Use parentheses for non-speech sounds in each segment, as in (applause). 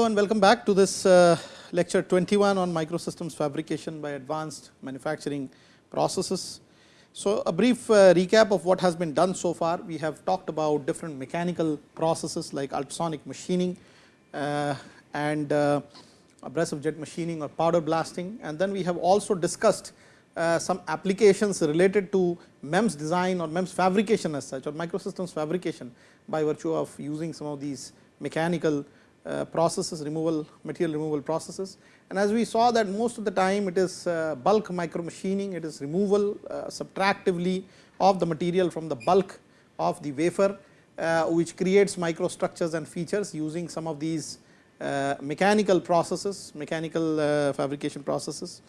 Hello and welcome back to this uh, lecture 21 on microsystems fabrication by advanced manufacturing processes. So, a brief uh, recap of what has been done so far. We have talked about different mechanical processes like ultrasonic machining uh, and uh, abrasive jet machining or powder blasting and then we have also discussed uh, some applications related to MEMS design or MEMS fabrication as such or microsystems fabrication by virtue of using some of these mechanical processes removal material removal processes. And as we saw that most of the time it is uh, bulk micro machining it is removal uh, subtractively of the material from the bulk of the wafer uh, which creates microstructures and features using some of these uh, mechanical processes, mechanical uh, fabrication processes.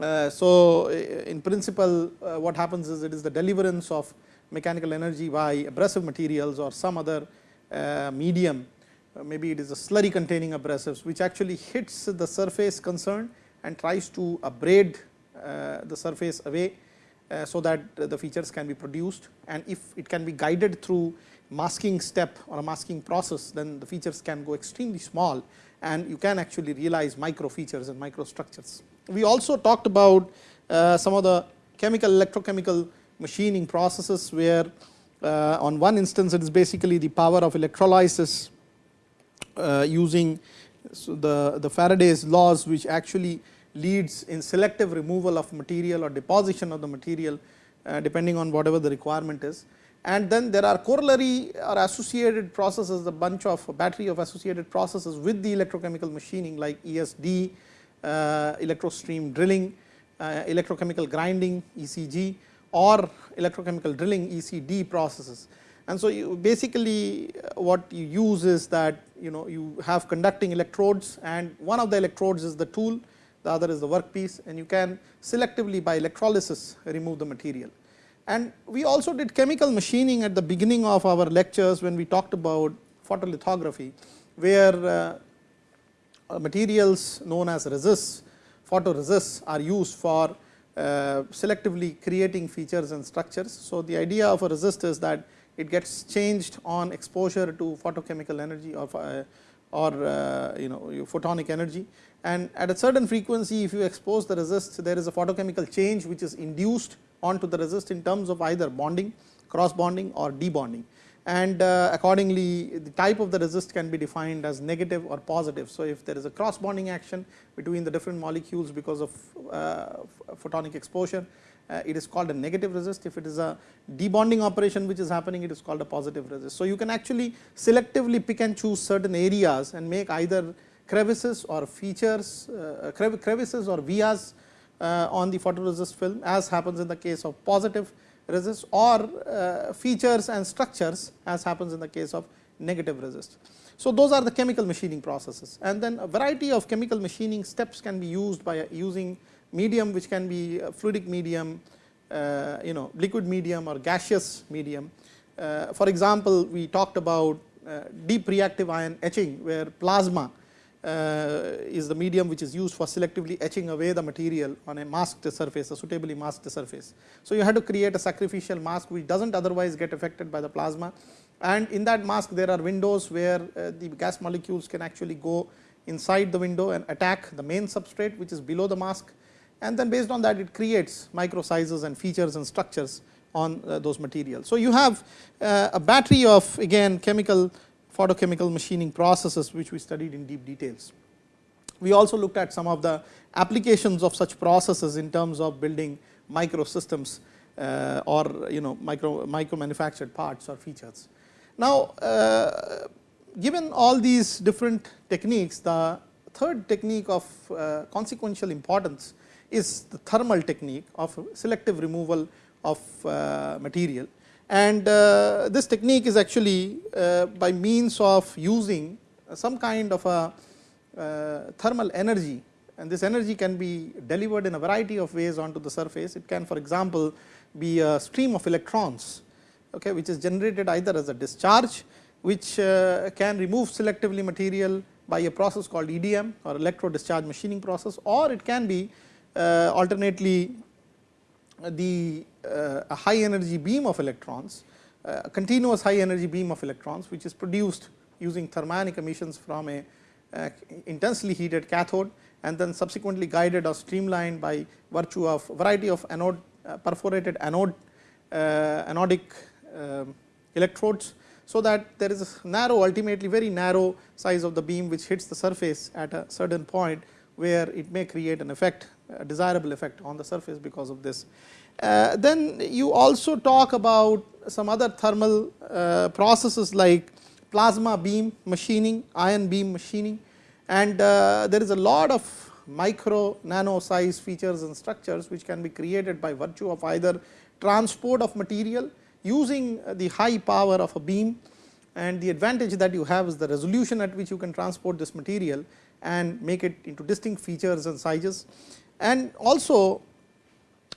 Uh, so, in principle what happens is it is the deliverance of mechanical energy by abrasive materials or some other medium, maybe it is a slurry containing abrasives which actually hits the surface concerned and tries to abrade the surface away uh, so that the features can be produced and if it can be guided through masking step or a masking process, then the features can go extremely small and you can actually realize micro features and micro structures. We also talked about uh, some of the chemical electrochemical machining processes where uh, on one instance it is basically the power of electrolysis uh, using so the, the Faraday's laws which actually leads in selective removal of material or deposition of the material uh, depending on whatever the requirement is and then there are corollary or associated processes a bunch of a battery of associated processes with the electrochemical machining like ESD, uh, electrostream drilling, uh, electrochemical grinding ECG or electrochemical drilling ECD processes. And so, you basically uh, what you use is that you know you have conducting electrodes and one of the electrodes is the tool, the other is the workpiece and you can selectively by electrolysis remove the material. And we also did chemical machining at the beginning of our lectures when we talked about photolithography, where uh, materials known as resists, photoresists are used for uh, selectively creating features and structures. So, the idea of a resist is that it gets changed on exposure to photochemical energy or, uh, or uh, you know photonic energy and at a certain frequency if you expose the resist there is a photochemical change which is induced onto the resist in terms of either bonding, cross bonding or debonding and uh, accordingly the type of the resist can be defined as negative or positive. So, if there is a cross bonding action between the different molecules because of photonic exposure, uh, it is called a negative resist. If it is a debonding operation which is happening, it is called a positive resist. So, you can actually selectively pick and choose certain areas and make either crevices or features, uh, crevices or vias uh, on the photoresist film as happens in the case of positive resist or uh, features and structures as happens in the case of negative resist. So, those are the chemical machining processes and then a variety of chemical machining steps can be used by using medium which can be fluidic medium, uh, you know liquid medium or gaseous medium. Uh, for example, we talked about uh, deep reactive ion etching where plasma uh, is the medium which is used for selectively etching away the material on a masked surface, a suitably masked surface. So, you have to create a sacrificial mask which does not otherwise get affected by the plasma and in that mask there are windows where uh, the gas molecules can actually go inside the window and attack the main substrate which is below the mask and then based on that it creates micro sizes and features and structures on uh, those materials. So, you have uh, a battery of again chemical photochemical machining processes which we studied in deep details. We also looked at some of the applications of such processes in terms of building microsystems uh, or you know micro, micro manufactured parts or features. Now, uh, given all these different techniques, the third technique of uh, consequential importance is the thermal technique of selective removal of uh, material and uh, this technique is actually uh, by means of using some kind of a uh, thermal energy and this energy can be delivered in a variety of ways onto the surface. It can for example, be a stream of electrons okay, which is generated either as a discharge which uh, can remove selectively material by a process called EDM or electro discharge machining process or it can be alternately the uh, high energy beam of electrons, uh, continuous high energy beam of electrons which is produced using thermionic emissions from a uh, intensely heated cathode and then subsequently guided or streamlined by virtue of variety of anode uh, perforated anode uh, anodic um, electrodes. So, that there is a narrow ultimately very narrow size of the beam which hits the surface at a certain point where it may create an effect desirable effect on the surface because of this. Uh, then you also talk about some other thermal uh, processes like plasma beam machining, ion beam machining and uh, there is a lot of micro nano size features and structures which can be created by virtue of either transport of material using the high power of a beam and the advantage that you have is the resolution at which you can transport this material and make it into distinct features and sizes and also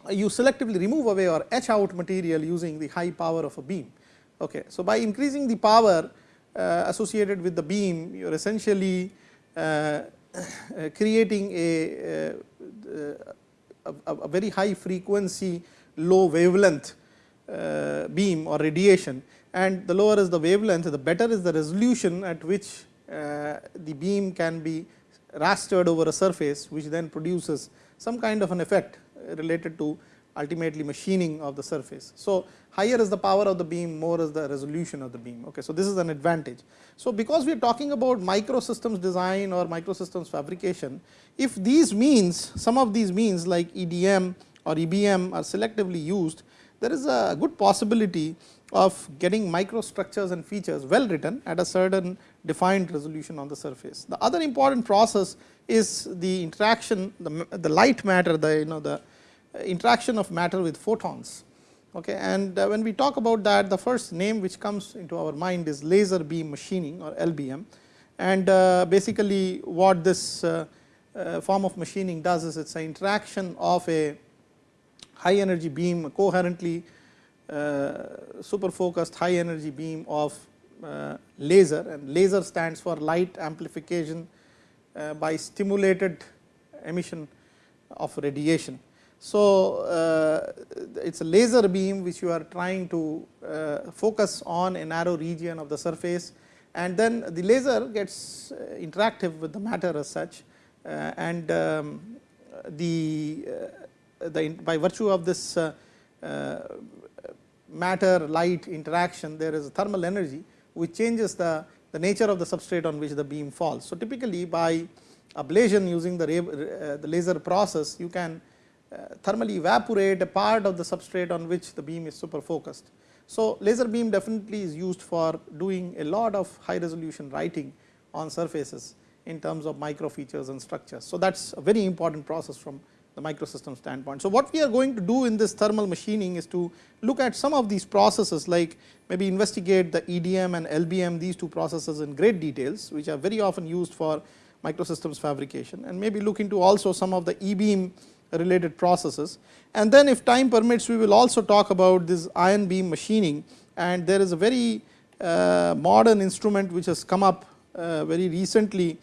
you selectively remove away or etch out material using the high power of a beam. Okay. So, by increasing the power uh, associated with the beam you are essentially (coughs) uh, creating a, uh, a, a, very high frequency low wavelength uh, beam or radiation and the lower is the wavelength the better is the resolution at which uh, the beam can be rastered over a surface which then produces some kind of an effect uh, related to ultimately machining of the surface. So, higher is the power of the beam, more is the resolution of the beam. Okay. So, this is an advantage. So, because we are talking about microsystems design or microsystems fabrication, if these means some of these means like EDM or EBM are selectively used, there is a good possibility of getting microstructures and features well written at a certain defined resolution on the surface. The other important process is the interaction the, the light matter the you know the interaction of matter with photons. Okay. And uh, when we talk about that the first name which comes into our mind is laser beam machining or LBM and uh, basically what this uh, form of machining does is it is an interaction of a high energy beam coherently super focused high energy beam of uh, laser and laser stands for light amplification uh, by stimulated emission of radiation. So, uh, it is a laser beam which you are trying to uh, focus on a narrow region of the surface and then the laser gets uh, interactive with the matter as such and um, the, the by virtue of this matter light interaction there is a thermal energy which changes the, the nature of the substrate on which the beam falls. So, typically by ablation using the, uh, the laser process you can uh, thermally evaporate a part of the substrate on which the beam is super focused. So, laser beam definitely is used for doing a lot of high resolution writing on surfaces in terms of micro features and structures. So, that is a very important process from the microsystem standpoint. So, what we are going to do in this thermal machining is to look at some of these processes like maybe investigate the EDM and LBM these two processes in great details which are very often used for microsystems fabrication and maybe look into also some of the e-beam related processes. And then if time permits we will also talk about this ion beam machining and there is a very uh, modern instrument which has come up uh, very recently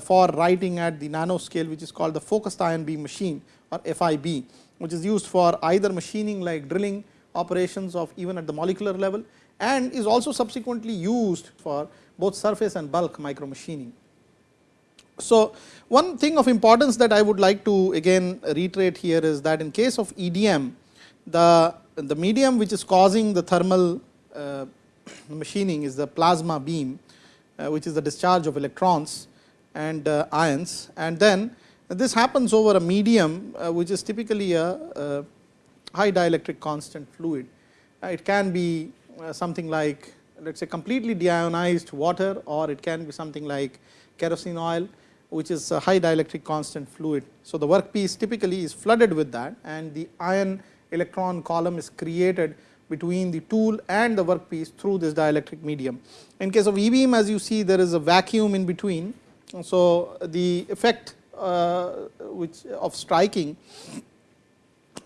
for writing at the nanoscale which is called the focused ion beam machine or FIB which is used for either machining like drilling operations of even at the molecular level and is also subsequently used for both surface and bulk micro machining. So, one thing of importance that I would like to again reiterate here is that in case of EDM the, the medium which is causing the thermal uh, (clears throat) machining is the plasma beam uh, which is the discharge of electrons and uh, ions and then this happens over a medium uh, which is typically a, high dielectric constant fluid. Uh, it can be something like let us say completely deionized water or it can be something like kerosene oil which is a high dielectric constant fluid. So, the workpiece typically is flooded with that and the ion electron column is created between the tool and the workpiece through this dielectric medium. In case of e-beam as you see there is a vacuum in between so, the effect uh, which of striking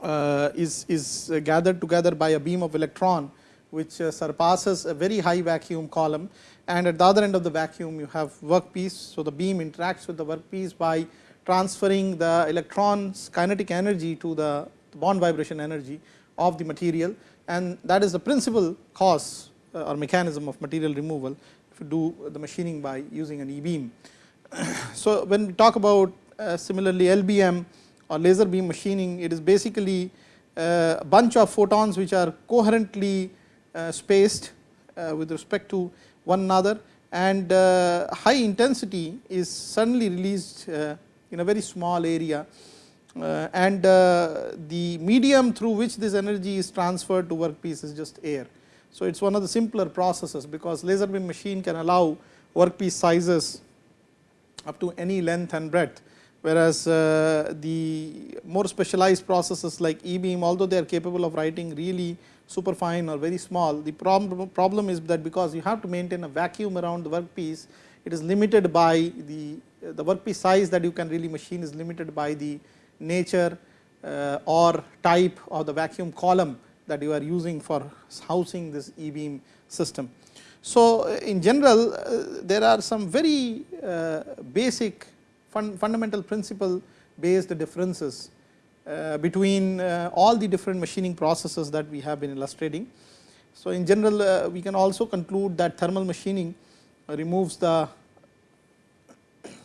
uh, is, is gathered together by a beam of electron which uh, surpasses a very high vacuum column and at the other end of the vacuum you have workpiece. So, the beam interacts with the workpiece by transferring the electrons kinetic energy to the bond vibration energy of the material and that is the principal cause or mechanism of material removal if you do the machining by using an e-beam. (clears throat) So, when we talk about uh, similarly LBM or laser beam machining, it is basically uh, a bunch of photons which are coherently uh, spaced uh, with respect to one another and high intensity is suddenly released in a very small area uh, and uh, the medium through which this energy is transferred to workpiece is just air. So, it is one of the simpler processes because laser beam machine can allow workpiece sizes up to any length and breadth, whereas uh, the more specialized processes like e beam although they are capable of writing really super fine or very small. The problem, problem is that because you have to maintain a vacuum around the workpiece, it is limited by the, the workpiece size that you can really machine is limited by the nature uh, or type of the vacuum column that you are using for housing this e-beam system. So, in general uh, there are some very uh, basic fun fundamental principle based differences uh, between uh, all the different machining processes that we have been illustrating. So, in general uh, we can also conclude that thermal machining removes the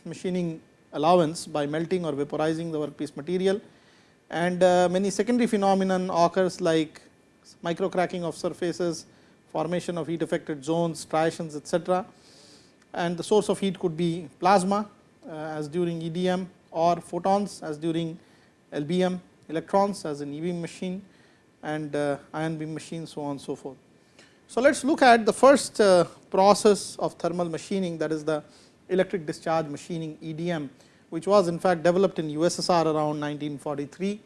machining allowance by melting or vaporizing the workpiece material and uh, many secondary phenomenon occurs like micro cracking of surfaces, formation of heat affected zones, striations etc. And the source of heat could be plasma uh, as during EDM or photons as during LBM, electrons as in e-beam machine and uh, ion beam machine so on and so forth. So, let us look at the first uh, process of thermal machining that is the electric discharge machining EDM, which was in fact developed in USSR around 1943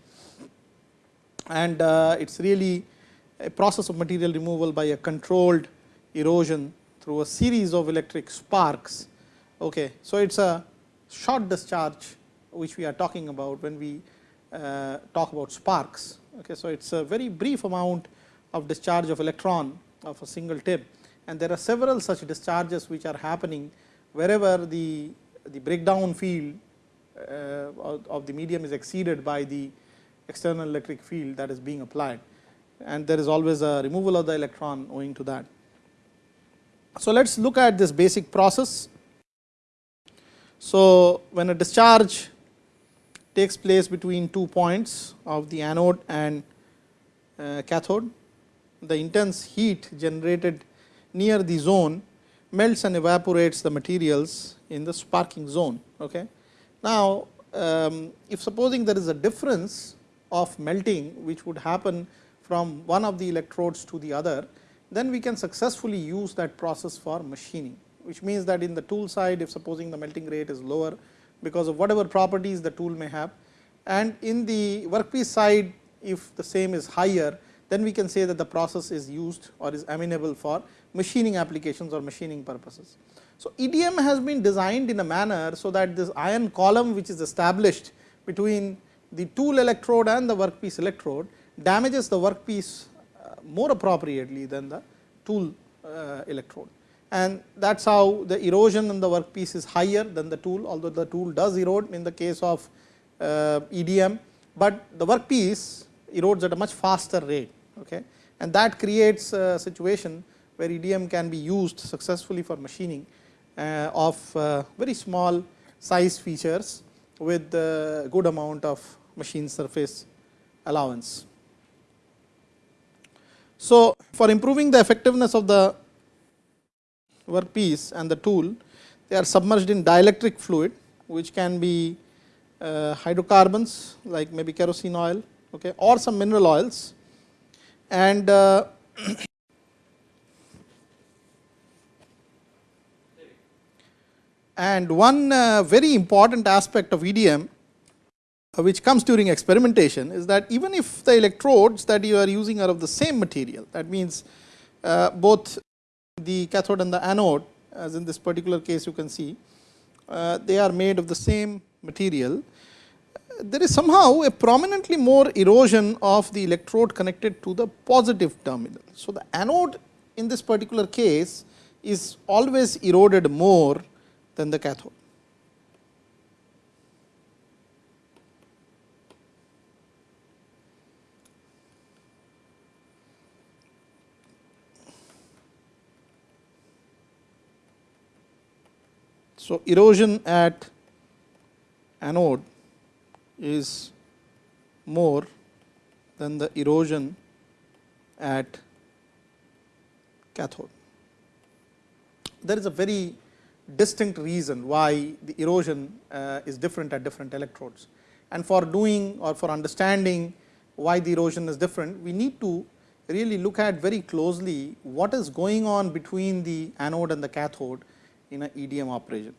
and it is really a process of material removal by a controlled erosion through a series of electric sparks. Okay. So, it is a short discharge which we are talking about when we uh, talk about sparks. Okay. So, it is a very brief amount of discharge of electron of a single tip and there are several such discharges which are happening wherever the, the breakdown field uh, of the medium is exceeded by the external electric field that is being applied and there is always a removal of the electron owing to that. So, let us look at this basic process. So, when a discharge takes place between two points of the anode and uh, cathode, the intense heat generated near the zone melts and evaporates the materials in the sparking zone. Okay. Now, um, if supposing there is a difference of melting which would happen from one of the electrodes to the other, then we can successfully use that process for machining, which means that in the tool side if supposing the melting rate is lower because of whatever properties the tool may have and in the workpiece side if the same is higher then we can say that the process is used or is amenable for machining applications or machining purposes. So, EDM has been designed in a manner so that this ion column which is established between the tool electrode and the workpiece electrode damages the workpiece uh, more appropriately than the tool uh, electrode. And that is how the erosion in the workpiece is higher than the tool, although the tool does erode in the case of uh, EDM, but the workpiece erodes at a much faster rate. Okay. And that creates a situation where EDM can be used successfully for machining of very small size features with good amount of machine surface allowance. So, for improving the effectiveness of the workpiece and the tool, they are submerged in dielectric fluid, which can be uh, hydrocarbons like maybe kerosene oil okay, or some mineral oils. And uh, (coughs) and one uh, very important aspect of EDM which comes during experimentation is that even if the electrodes that you are using are of the same material, that means uh, both the cathode and the anode as in this particular case you can see, uh, they are made of the same material. There is somehow a prominently more erosion of the electrode connected to the positive terminal. So, the anode in this particular case is always eroded more than the cathode. So, erosion at anode is more than the erosion at cathode. There is a very distinct reason why the erosion uh, is different at different electrodes. And for doing or for understanding why the erosion is different, we need to really look at very closely what is going on between the anode and the cathode in a EDM operation.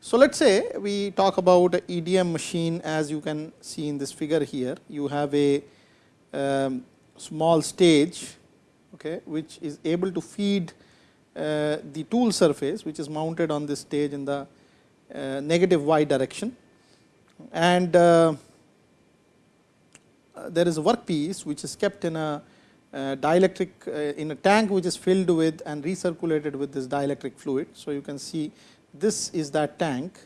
So, let us say we talk about a EDM machine as you can see in this figure here. You have a um, small stage okay, which is able to feed uh, the tool surface which is mounted on this stage in the uh, negative y direction and uh, there is a workpiece which is kept in a dielectric in a tank which is filled with and recirculated with this dielectric fluid. So, you can see this is that tank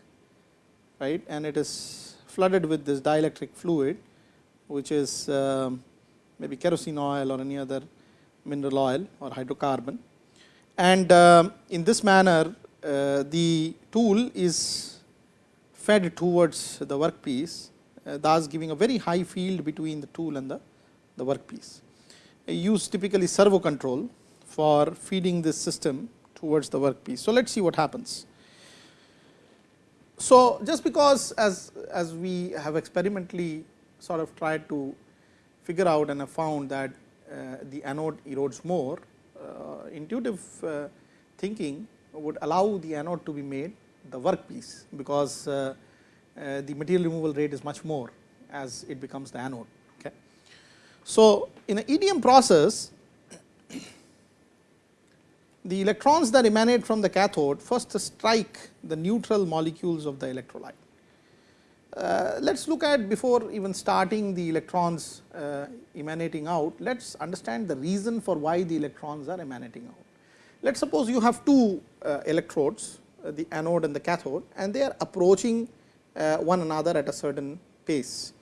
right and it is flooded with this dielectric fluid which is um, maybe kerosene oil or any other mineral oil or hydrocarbon. And uh, in this manner uh, the tool is fed towards the workpiece uh, thus giving a very high field between the tool and the, the workpiece. Use typically servo control for feeding this system towards the workpiece. So, let us see what happens. So, just because as, as we have experimentally sort of tried to figure out and have found that uh, the anode erodes more, uh, intuitive uh, thinking would allow the anode to be made the workpiece, because uh, uh, the material removal rate is much more as it becomes the anode. So, in an EDM process, the electrons that emanate from the cathode first strike the neutral molecules of the electrolyte. Uh, let us look at before even starting the electrons uh, emanating out, let us understand the reason for why the electrons are emanating out. Let us suppose you have two uh, electrodes, uh, the anode and the cathode and they are approaching uh, one another at a certain pace.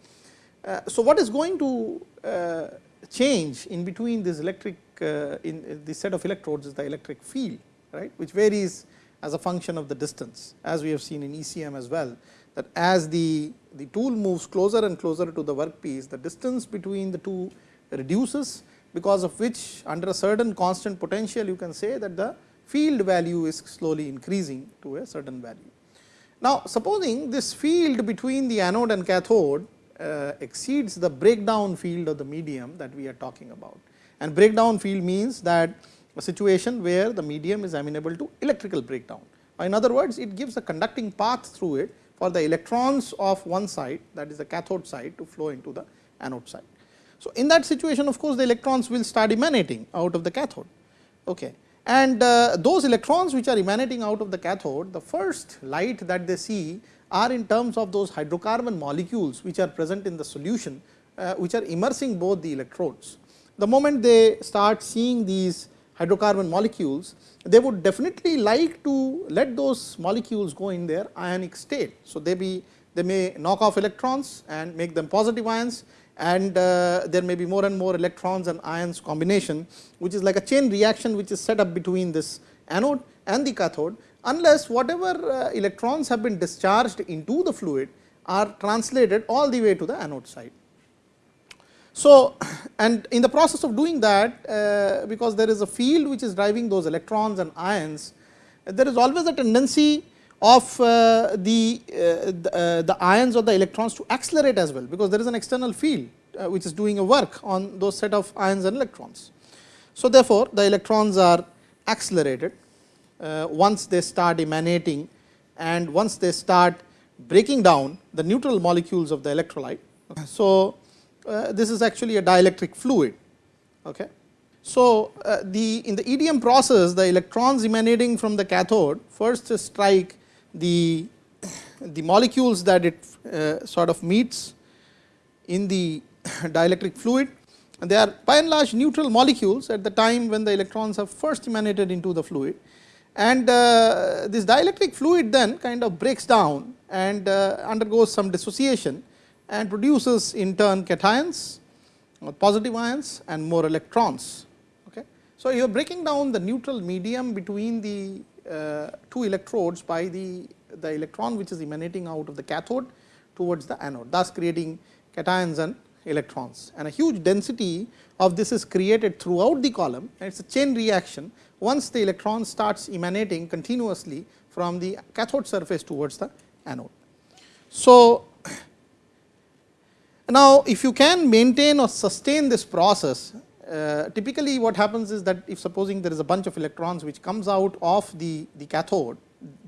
Uh, so, what is going to Uh, change in between this electric uh, in, uh, in this set of electrodes is the electric field, right, which varies as a function of the distance as we have seen in ECM as well that as the, the tool moves closer and closer to the workpiece, the distance between the two reduces because of which under a certain constant potential you can say that the field value is slowly increasing to a certain value. Now, supposing this field between the anode and cathode uh, exceeds the breakdown field of the medium that we are talking about and breakdown field means that a situation where the medium is amenable to electrical breakdown. In other words, it gives a conducting path through it for the electrons of one side that is the cathode side to flow into the anode side. So, in that situation of course, the electrons will start emanating out of the cathode. Okay. And uh, those electrons which are emanating out of the cathode, the first light that they see are in terms of those hydrocarbon molecules which are present in the solution, uh, which are immersing both the electrodes. The moment they start seeing these hydrocarbon molecules, they would definitely like to let those molecules go in their ionic state. So, they be they may knock off electrons and make them positive ions and uh, there may be more and more electrons and ions combination which is like a chain reaction which is set up between this anode and the cathode unless whatever uh, electrons have been discharged into the fluid are translated all the way to the anode side. So, (clears throat) and in the process of doing that uh, because there is a field which is driving those electrons and ions, there is always a tendency of uh, the, uh, the, uh, the, ions or the electrons to accelerate as well, because there is an external field uh, which is doing a work on those set of ions and electrons. So, therefore, the electrons are accelerated once they start emanating and once they start breaking down the neutral molecules of the electrolyte. So, uh, this is actually a dielectric fluid. Okay. So, uh, the in the EDM process the electrons emanating from the cathode first strike the, the molecules that it uh, sort of meets in the (coughs) dielectric fluid and they are by and large neutral molecules at the time when the electrons have first emanated into the fluid and uh, this dielectric fluid then kind of breaks down and uh, undergoes some dissociation and produces in turn cations or positive ions and more electrons. Okay. So, you are breaking down the neutral medium between the uh, two electrodes by the the electron which is emanating out of the cathode towards the anode, thus creating cations and electrons. And a huge density of this is created throughout the column and it is a chain reaction once the electron starts emanating continuously from the cathode surface towards the anode. So, (clears throat) now if you can maintain or sustain this process, uh, typically what happens is that if supposing there is a bunch of electrons which comes out of the, the cathode,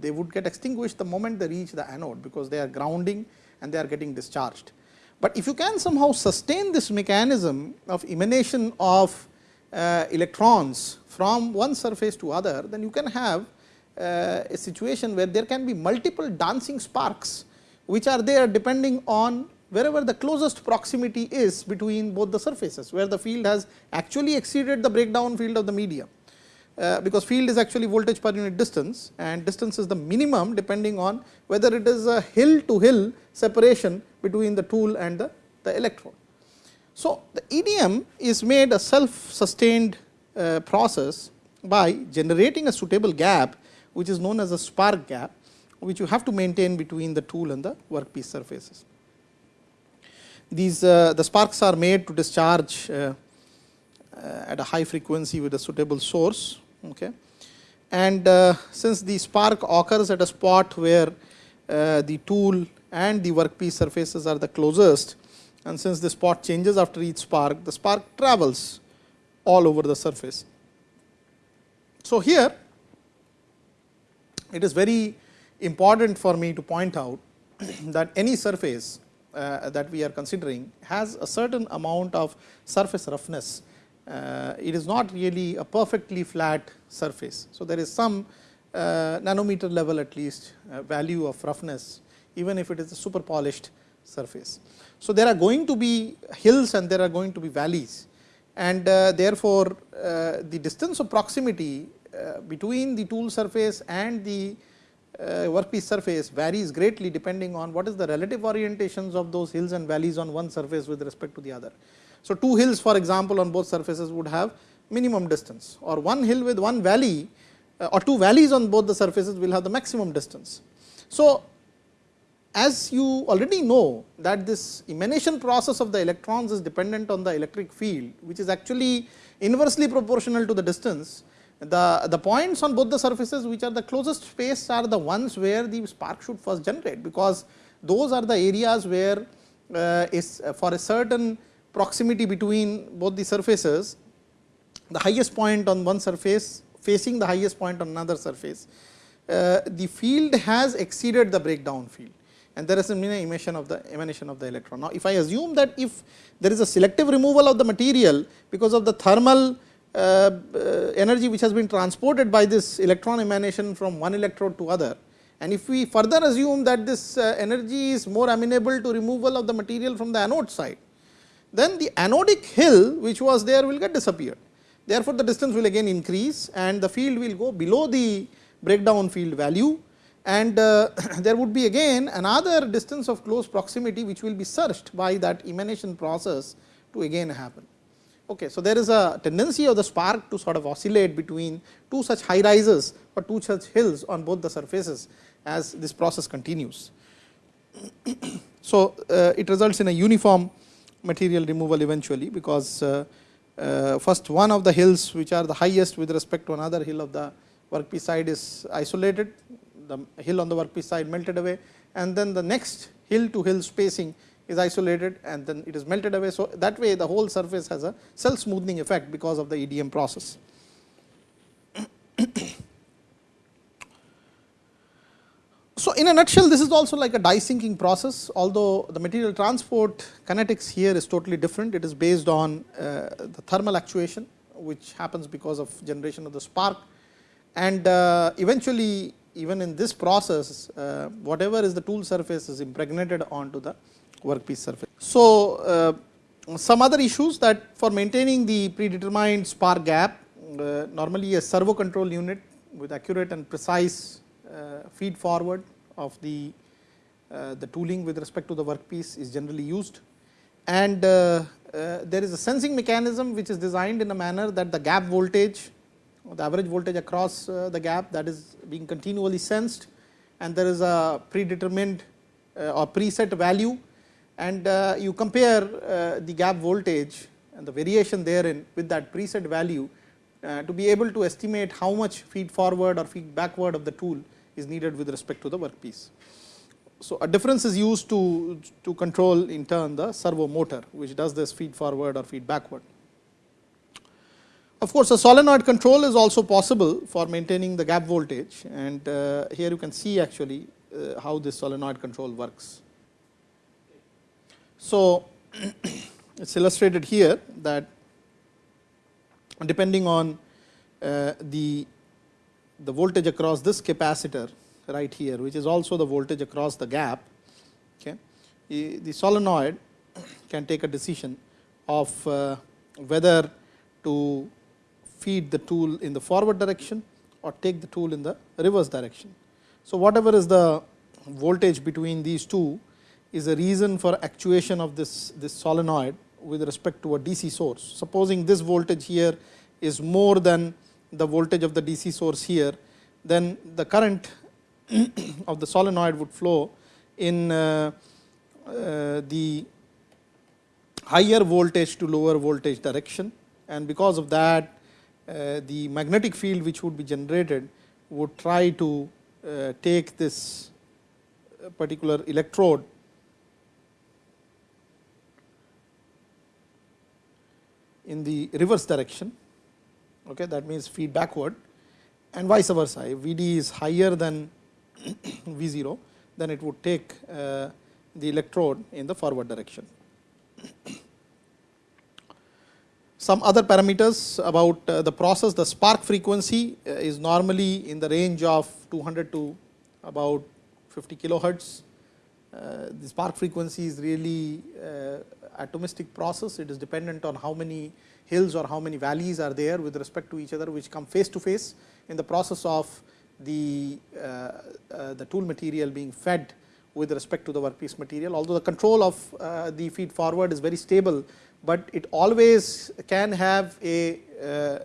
they would get extinguished the moment they reach the anode, because they are grounding and they are getting discharged. But if you can somehow sustain this mechanism of emanation of uh, electrons from one surface to other, then you can have uh, a situation where there can be multiple dancing sparks, which are there depending on wherever the closest proximity is between both the surfaces, where the field has actually exceeded the breakdown field of the medium. Uh, because field is actually voltage per unit distance and distance is the minimum depending on whether it is a hill to hill separation between the tool and the, the electrode. So, the EDM is made a self sustained uh, process by generating a suitable gap which is known as a spark gap which you have to maintain between the tool and the workpiece surfaces. These uh, the sparks are made to discharge uh, at a high frequency with a suitable source. Okay. And uh, since the spark occurs at a spot where uh, the tool and the workpiece surfaces are the closest and since the spot changes after each spark, the spark travels all over the surface. So, here it is very important for me to point out (clears throat) that any surface uh, that we are considering has a certain amount of surface roughness. Uh, it is not really a perfectly flat surface. So, there is some uh, nanometer level at least uh, value of roughness even if it is a super polished surface. So, there are going to be hills and there are going to be valleys and therefore, the distance of proximity between the tool surface and the workpiece surface varies greatly depending on what is the relative orientations of those hills and valleys on one surface with respect to the other. So, two hills for example, on both surfaces would have minimum distance or one hill with one valley uh, or two valleys on both the surfaces will have the maximum distance. So, as you already know that this emanation process of the electrons is dependent on the electric field, which is actually inversely proportional to the distance the, the points on both the surfaces which are the closest space are the ones where the spark should first generate, because those are the areas where uh, is uh, for a certain proximity between both the surfaces, the highest point on one surface facing the highest point on another surface, uh, the field has exceeded the breakdown field and there is an emission of the emanation of the electron. Now, if I assume that if there is a selective removal of the material because of the thermal uh, uh, energy which has been transported by this electron emanation from one electrode to other. And if we further assume that this uh, energy is more amenable to removal of the material from the anode side, then the anodic hill which was there will get disappeared. Therefore, the distance will again increase and the field will go below the breakdown field value and uh, (clears throat) there would be again another distance of close proximity which will be searched by that emanation process to again happen. Okay, so, there is a tendency of the spark to sort of oscillate between two such high rises or two such hills on both the surfaces as this process continues. (clears throat) so, uh, it results in a uniform material removal eventually, because uh, uh, first one of the hills which are the highest with respect to another hill of the workpiece side is isolated, the hill on the workpiece side melted away and then the next hill to hill spacing is isolated and then it is melted away. So, that way the whole surface has a self smoothing effect because of the EDM process. So, in a nutshell this is also like a die sinking process, although the material transport kinetics here is totally different. It is based on uh, the thermal actuation which happens because of generation of the spark and uh, eventually even in this process uh, whatever is the tool surface is impregnated onto the workpiece surface. So, uh, some other issues that for maintaining the predetermined spark gap, uh, normally a servo control unit with accurate and precise feed forward of the, uh, the tooling with respect to the workpiece is generally used. And uh, uh, there is a sensing mechanism which is designed in a manner that the gap voltage, the average voltage across the gap that is being continually sensed and there is a predetermined uh, or preset value and uh, you compare uh, the gap voltage and the variation therein with that preset value uh, to be able to estimate how much feed forward or feed backward of the tool is needed with respect to the workpiece. So, a difference is used to, to control in turn the servo motor which does this feed forward or feed backward. Of course, a solenoid control is also possible for maintaining the gap voltage and uh, here you can see actually uh, how this solenoid control works. So, (clears throat) it is illustrated here that depending on uh, the, the voltage across this capacitor right here which is also the voltage across the gap. Okay. The solenoid can take a decision of uh, whether to feed the tool in the forward direction or take the tool in the reverse direction. So, whatever is the voltage between these two is a reason for actuation of this, this solenoid with respect to a DC source. Supposing this voltage here is more than the voltage of the DC source here, then the current (clears throat) of the solenoid would flow in uh, uh, the higher voltage to lower voltage direction. And because of that uh, the magnetic field which would be generated would try to uh, take this particular electrode. In the reverse direction okay that means feed backward and vice versa. If vd is higher than (clears throat) v 0 then it would take uh, the electrode in the forward direction. (clears throat) Some other parameters about uh, the process, the spark frequency uh, is normally in the range of 200 to about 50 kilohertz. Uh, the spark frequency is really atomistic process, it is dependent on how many hills or how many valleys are there with respect to each other which come face to face in the process of the, the tool material being fed with respect to the workpiece material. Although the control of the feed forward is very stable, but it always can have a uh,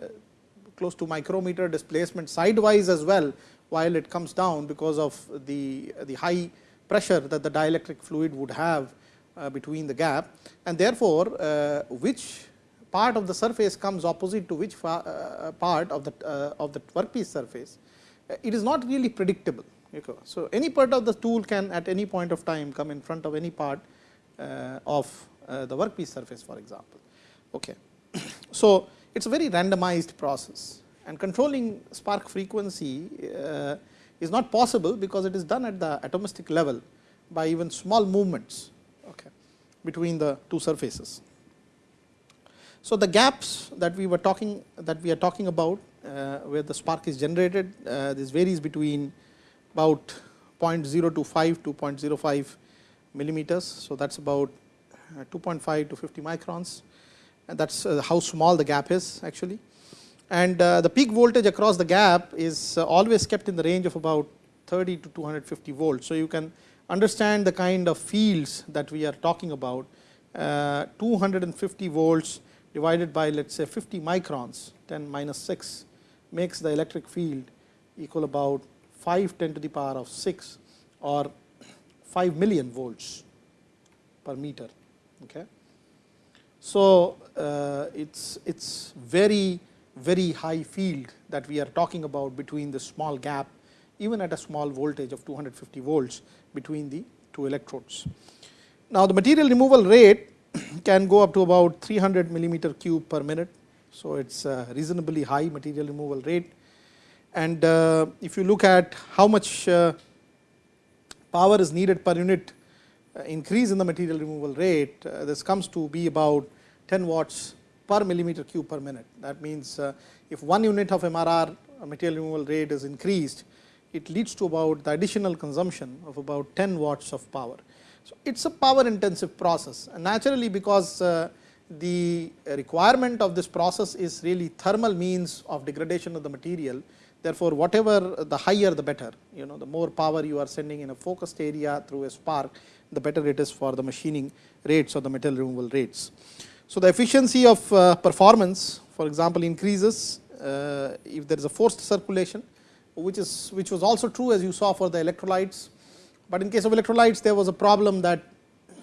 close to micrometer displacement sidewise as well while it comes down because of the, the high pressure that the dielectric fluid would have uh, between the gap and therefore, uh, which part of the surface comes opposite to which uh, part of the of the workpiece surface, it is not really predictable. So, any part of the tool can at any point of time come in front of any part of the workpiece surface for example. Okay. (coughs) So, it is a very randomized process and controlling spark frequency is not possible because it is done at the atomistic level by even small movements okay, between the two surfaces. So, the gaps that we were talking that we are talking about uh, where the spark is generated uh, this varies between about 0.025 to 0.05 millimeters. So, that is about uh, 2.5 to 50 microns and that is uh, how small the gap is actually. And uh, the peak voltage across the gap is always kept in the range of about 30 to 250 volts. So, you can understand the kind of fields that we are talking about 250 volts divided by let us say 50 microns 10 minus 6 makes the electric field equal about 5 10 to the power of 6 or 5 million volts per meter. Okay. So, uh, it's it's very very high field that we are talking about between the small gap even at a small voltage of 250 volts between the two electrodes. Now, the material removal rate (clears throat) can go up to about 300 millimeter cube per minute. So, it is a reasonably high material removal rate and uh, if you look at how much uh, power is needed per unit uh, increase in the material removal rate, uh, this comes to be about 10 watts per millimeter cube per minute. That means, uh, if one unit of MRR material removal rate is increased, it leads to about the additional consumption of about 10 watts of power. So, it is a power intensive process and naturally because the requirement of this process is really thermal means of degradation of the material. Therefore, whatever the higher the better, you know the more power you are sending in a focused area through a spark, the better it is for the machining rates or the metal removal rates. So, the efficiency of uh, performance for example, increases uh, if there is a forced circulation which is which was also true as you saw for the electrolytes. But in case of electrolytes there was a problem that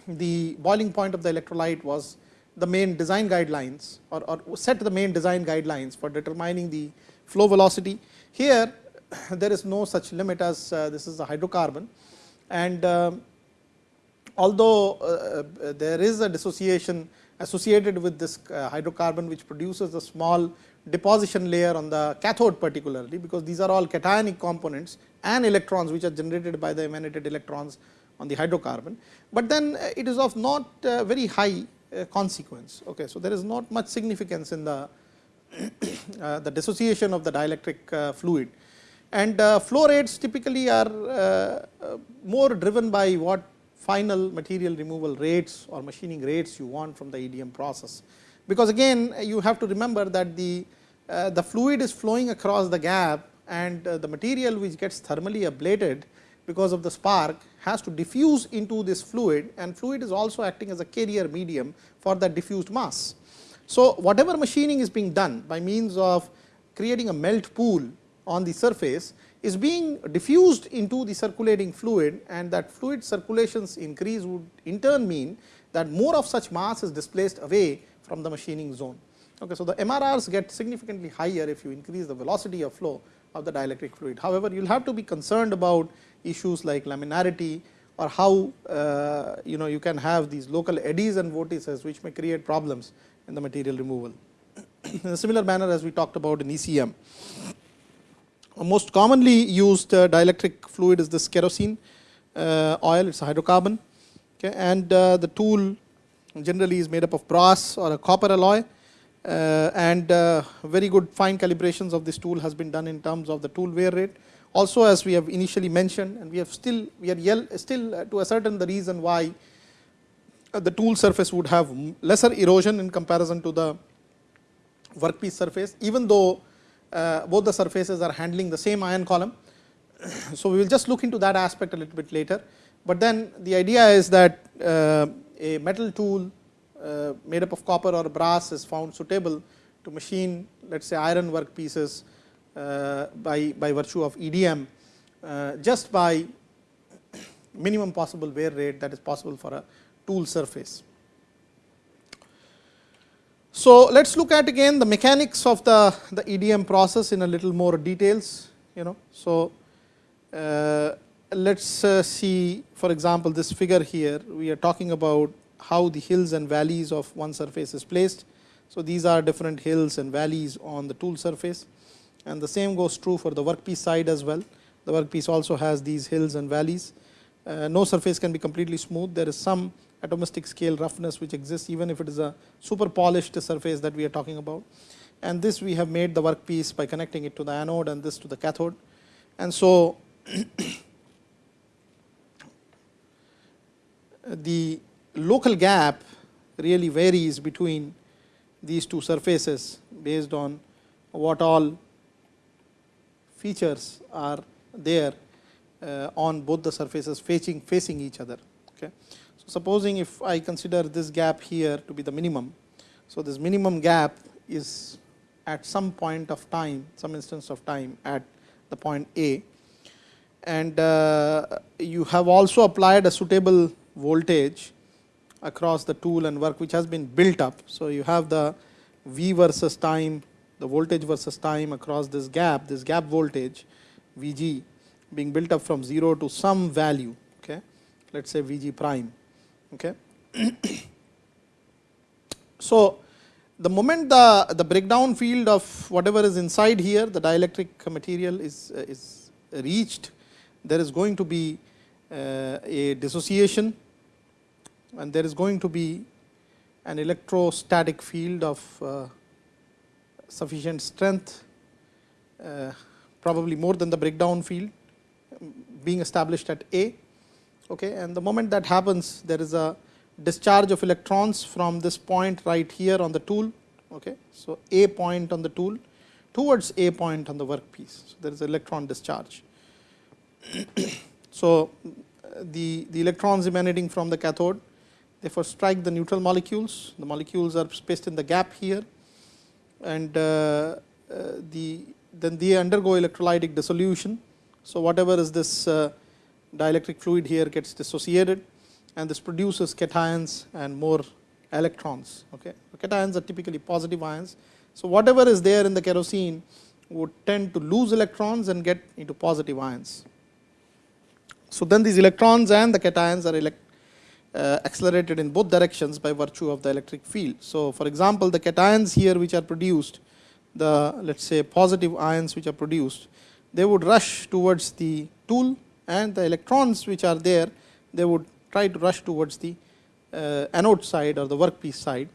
the boiling point of the electrolyte was the main design guidelines or, or set the main design guidelines for determining the flow velocity. Here (coughs) there is no such limit as uh, this is a hydrocarbon and uh, although there is a dissociation associated with this uh, hydrocarbon which produces a small deposition layer on the cathode particularly, because these are all cationic components and electrons which are generated by the emanated electrons on the hydrocarbon, but then it is of not very high consequence. Okay. So, there is not much significance in the (coughs) uh, the dissociation of the dielectric uh, fluid and uh, flow rates typically are more driven by what final material removal rates or machining rates you want from the EDM process. Because again you have to remember that the, uh, the fluid is flowing across the gap and uh, the material which gets thermally ablated because of the spark has to diffuse into this fluid and fluid is also acting as a carrier medium for that diffused mass. So, whatever machining is being done by means of creating a melt pool on the surface is being diffused into the circulating fluid and that fluid circulations increase would in turn mean that more of such mass is displaced away from the machining zone. Okay, so, the MRRs get significantly higher if you increase the velocity of flow of the dielectric fluid. However, you will have to be concerned about issues like laminarity or how uh, you know you can have these local eddies and vortices which may create problems in the material removal. (coughs) in a similar manner as we talked about in ECM most commonly used uh, dielectric fluid is this kerosene uh, oil, it is a hydrocarbon okay, and uh, the tool generally is made up of brass or a copper alloy uh, and uh, very good fine calibrations of this tool has been done in terms of the tool wear rate. Also as we have initially mentioned and we have still we are still uh, to ascertain the reason why the tool surface would have lesser erosion in comparison to the workpiece surface even though uh, both the surfaces are handling the same ion column. (clears throat) So, we will just look into that aspect a little bit later, but then the idea is that uh, a metal tool uh, made up of copper or brass is found suitable to machine let us say iron work pieces by, by virtue of EDM just by (clears throat) minimum possible wear rate that is possible for a tool surface. So, let us look at again the mechanics of the, the EDM process in a little more details. You know. So, uh, let us uh, see for example, this figure here we are talking about how the hills and valleys of one surface is placed. So, these are different hills and valleys on the tool surface and the same goes true for the workpiece side as well. The workpiece also has these hills and valleys. Uh, no surface can be completely smooth. There is some atomistic scale roughness which exists even if it is a super polished surface that we are talking about. And this we have made the workpiece by connecting it to the anode and this to the cathode. And so, (coughs) the local gap really varies between these two surfaces based on what all features are there uh, on both the surfaces facing facing each other. Supposing if I consider this gap here to be the minimum. So, this minimum gap is at some point of time, some instance of time at the point A and uh, you have also applied a suitable voltage across the tool and work which has been built up. So, you have the V versus time, the voltage versus time across this gap, this gap voltage V g being built up from 0 to some value, okay. let us say V g prime. Okay. (clears throat) so, the moment the, the breakdown field of whatever is inside here the dielectric material is, uh, is reached, there is going to be uh, a dissociation and there is going to be an electrostatic field of uh, sufficient strength, uh, probably more than the breakdown field being established at A okay and the moment that happens there is a discharge of electrons from this point right here on the tool okay? So a point on the tool towards a point on the workpiece. So there is electron discharge. (clears throat) So the the electrons emanating from the cathode therefore strike the neutral molecules. The molecules are spaced in the gap here. And uh, uh, the then they undergo electrolytic dissolution. So, whatever is this uh, dielectric fluid here gets dissociated and this produces cations and more electrons. Okay. Cations are typically positive ions. So, whatever is there in the kerosene would tend to lose electrons and get into positive ions. So, then these electrons and the cations are uh, accelerated in both directions by virtue of the electric field. So, for example, the cations here which are produced, the let us say positive ions which are produced, they would rush towards the tool and the electrons which are there, they would try to rush towards the uh, anode side or the workpiece side,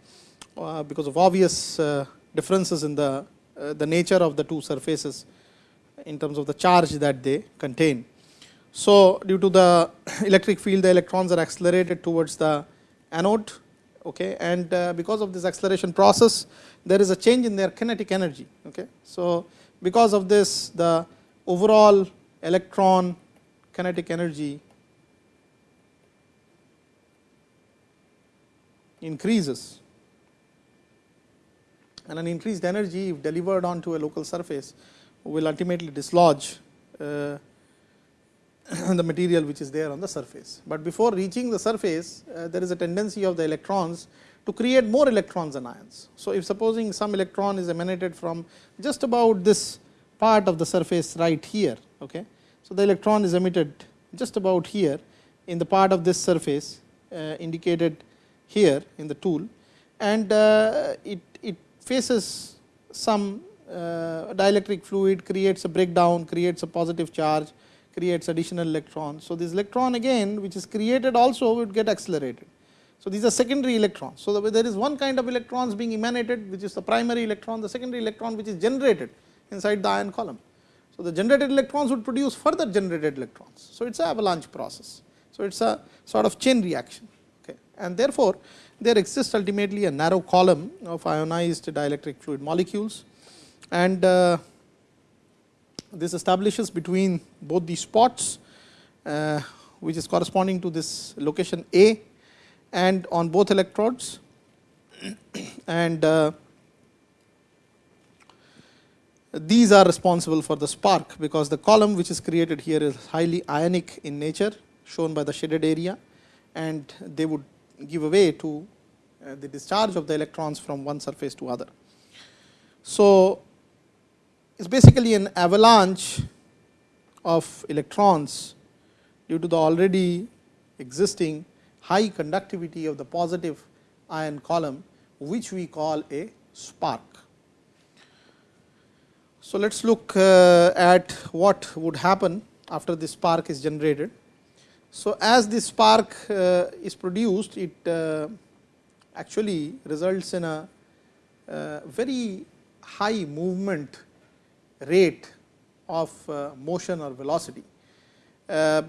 uh, because of obvious uh, differences in the, uh, the nature of the two surfaces in terms of the charge that they contain. So, due to the (coughs) electric field the electrons are accelerated towards the anode okay, and uh, because of this acceleration process there is a change in their kinetic energy. Okay. So, because of this the overall electron kinetic energy increases and an increased energy if delivered onto a local surface will ultimately dislodge uh, (coughs) the material which is there on the surface. But before reaching the surface, uh, there is a tendency of the electrons to create more electrons and ions. So, if supposing some electron is emanated from just about this part of the surface right here. Okay. So, the electron is emitted just about here in the part of this surface uh, indicated here in the tool and uh, it, it faces some uh, dielectric fluid creates a breakdown, creates a positive charge creates additional electrons. So, this electron again which is created also would get accelerated. So, these are secondary electrons. So, there is one kind of electrons being emanated which is the primary electron, the secondary electron which is generated inside the ion column. So, the generated electrons would produce further generated electrons. So, it is an avalanche process. So, it is a sort of chain reaction okay. and therefore, there exists ultimately a narrow column of ionized dielectric fluid molecules and uh, this establishes between both the spots uh, which is corresponding to this location A and on both electrodes (coughs) and uh, these are responsible for the spark because the column which is created here is highly ionic in nature shown by the shaded area and they would give away to uh, the discharge of the electrons from one surface to other. So, it is basically an avalanche of electrons due to the already existing high conductivity of the positive ion column which we call a spark. So, let us look uh, at what would happen after this spark is generated. So, as this spark uh, is produced it uh, actually results in a uh, very high movement rate of uh, motion or velocity. Uh,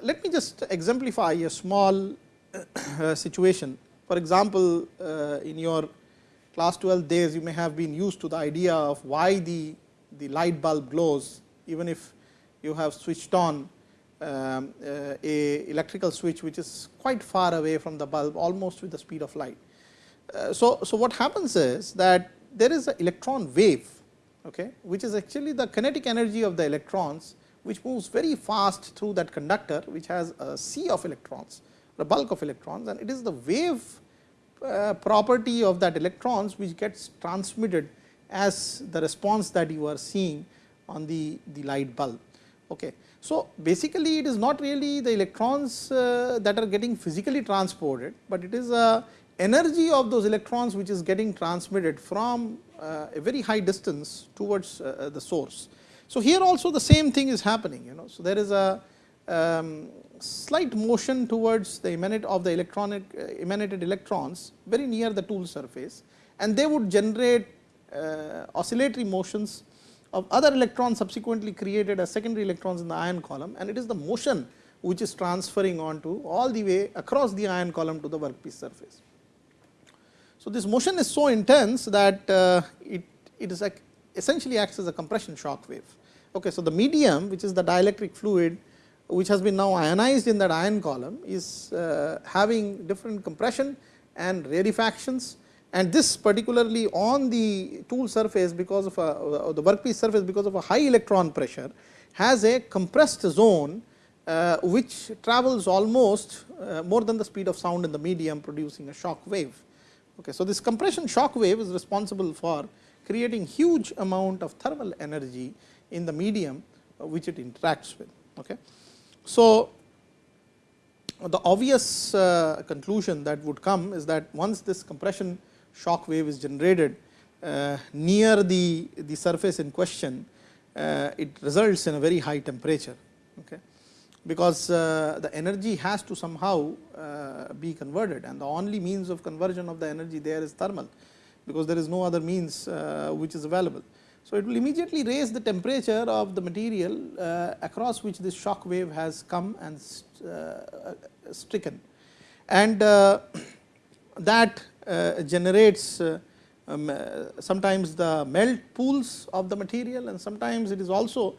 let me just exemplify a small situation. For example, in your class 12 days you may have been used to the idea of why the, the light bulb glows even if you have switched on um, uh, a electrical switch which is quite far away from the bulb almost with the speed of light. Uh, so, so what happens is that there is an electron wave okay, which is actually the kinetic energy of the electrons which moves very fast through that conductor which has a sea of electrons, the bulk of electrons and it is the wave uh, property of that electrons which gets transmitted as the response that you are seeing on the, the light bulb. Okay. So, basically it is not really the electrons uh, that are getting physically transported, but it is a energy of those electrons which is getting transmitted from uh, a very high distance towards uh, the source. So, here also the same thing is happening you know. So, there is a um, slight motion towards the emanate of the electronic uh, emanated electrons very near the tool surface and they would generate uh, oscillatory motions of other electrons subsequently created as secondary electrons in the ion column and it is the motion which is transferring onto all the way across the ion column to the workpiece surface. So, this motion is so intense that uh, it, it is like essentially acts as a compression shock wave. Okay, so, the medium which is the dielectric fluid which has been now ionized in that ion column is uh, having different compression and rarefactions and this particularly on the tool surface because of a, the workpiece surface because of a high electron pressure has a compressed zone uh, which travels almost uh, more than the speed of sound in the medium producing a shock wave. Okay. So, this compression shock wave is responsible for creating huge amount of thermal energy in the medium uh, which it interacts with. Okay. So, the obvious uh, conclusion that would come is that once this compression shock wave is generated uh, near the, the surface in question, uh, it results in a very high temperature. Okay because uh, the energy has to somehow uh, be converted and the only means of conversion of the energy there is thermal because there is no other means uh, which is available. So, it will immediately raise the temperature of the material uh, across which this shock wave has come and stricken and (clears throat) that generates um, sometimes the melt pools of the material and sometimes it is also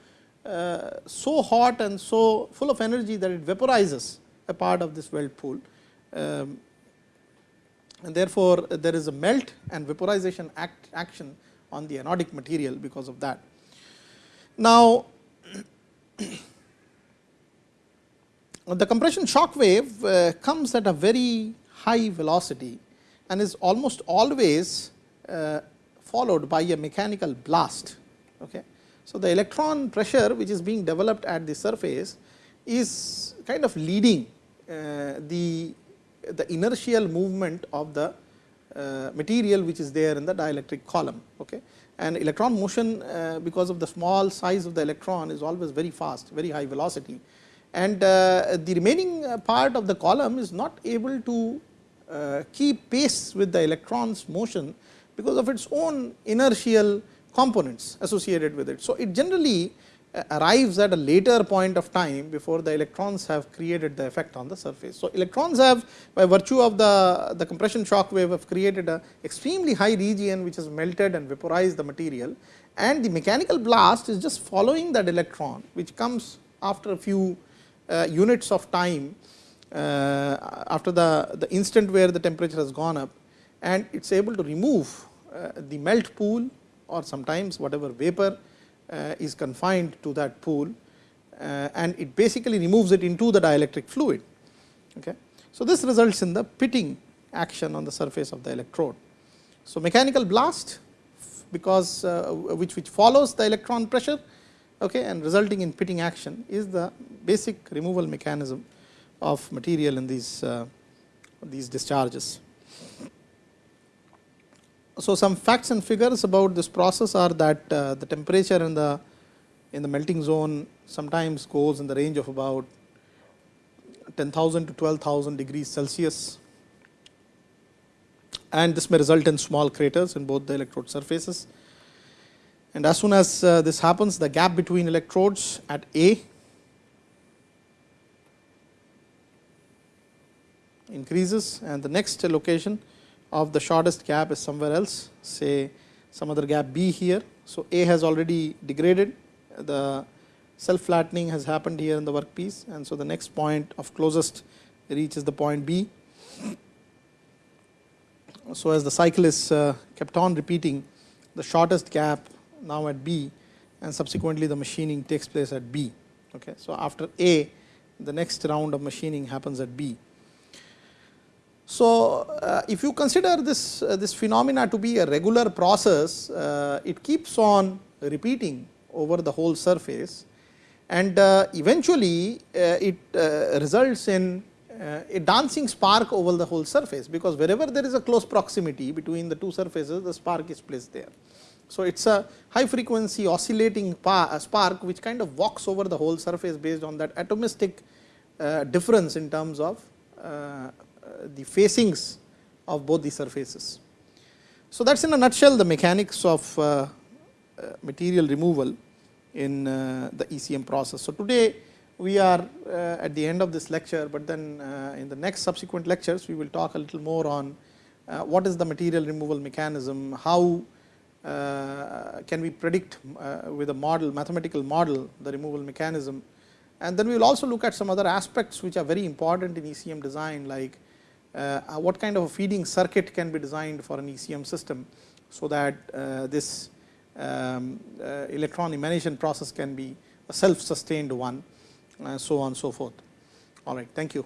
uh, so hot and so full of energy that it vaporizes a part of this weld pool. Um, and therefore, there is a melt and vaporization act action on the anodic material because of that. Now, (coughs) the compression shock wave uh, comes at a very high velocity and is almost always uh, followed by a mechanical blast. Okay. So, the electron pressure which is being developed at the surface is kind of leading uh, the, the inertial movement of the uh, material which is there in the dielectric column. Okay. And electron motion uh, because of the small size of the electron is always very fast, very high velocity. And uh, the remaining uh, part of the column is not able to keep pace with the electron's motion because of its own inertial components associated with it. So, it generally uh, arrives at a later point of time before the electrons have created the effect on the surface. So, electrons have by virtue of the, the compression shock wave have created a extremely high region which has melted and vaporized the material and the mechanical blast is just following that electron which comes after a few uh, units of time uh, after the, the instant where the temperature has gone up and it is able to remove uh, the melt pool or sometimes whatever vapor uh, is confined to that pool uh, and it basically removes it into the dielectric fluid. Okay. So, this results in the pitting action on the surface of the electrode. So, mechanical blast because uh, which, which follows the electron pressure okay, and resulting in pitting action is the basic removal mechanism of material in these, uh, these discharges. So, some facts and figures about this process are that uh, the temperature in the in the melting zone sometimes goes in the range of about 10,000 to 12,000 degrees Celsius and this may result in small craters in both the electrode surfaces. And as soon as uh, this happens the gap between electrodes at A increases and the next location of the shortest gap is somewhere else say some other gap B here. So, A has already degraded the self flattening has happened here in the workpiece and so the next point of closest reach is the point B. So, as the cycle is uh, kept on repeating the shortest gap now at B and subsequently the machining takes place at B. Okay. So, after A the next round of machining happens at B. So, uh, if you consider this, uh, this phenomena to be a regular process, uh, it keeps on repeating over the whole surface and uh, eventually uh, it uh, results in a dancing spark over the whole surface, because wherever there is a close proximity between the two surfaces, the spark is placed there. So, it is a high frequency oscillating spark which kind of walks over the whole surface based on that atomistic difference in terms of the facings of both the surfaces. So, that is in a nutshell the mechanics of uh, uh, material removal in uh, the ECM process. So, today we are at the end of this lecture, but then in the next subsequent lectures we will talk a little more on what is the material removal mechanism, how uh, can we predict uh, with a model mathematical model the removal mechanism and then we will also look at some other aspects which are very important in ECM design like uh, what kind of a feeding circuit can be designed for an ECM system, so that uh, this um, uh, electron emanation process can be a self sustained one, and so on so forth. All right, thank you.